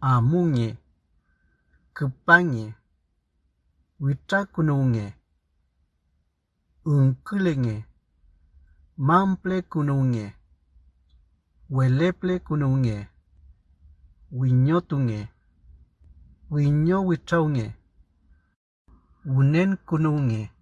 아뭉이 급방이 위짝구농이 응클랭이 맘플레구농이 웰레플레구농이 위뇨뚱이 위뇨 위차웅이 운엔구농이